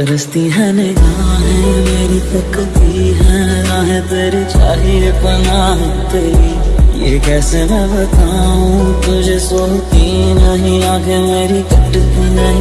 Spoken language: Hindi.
तरसती है निगाहें, मेरी तकती है, राहें तेरी चाहिए पनाह तेरी। ये कैसे मैं बताऊँ, तुझे सोती नहीं आगे मेरी कटती नहीं।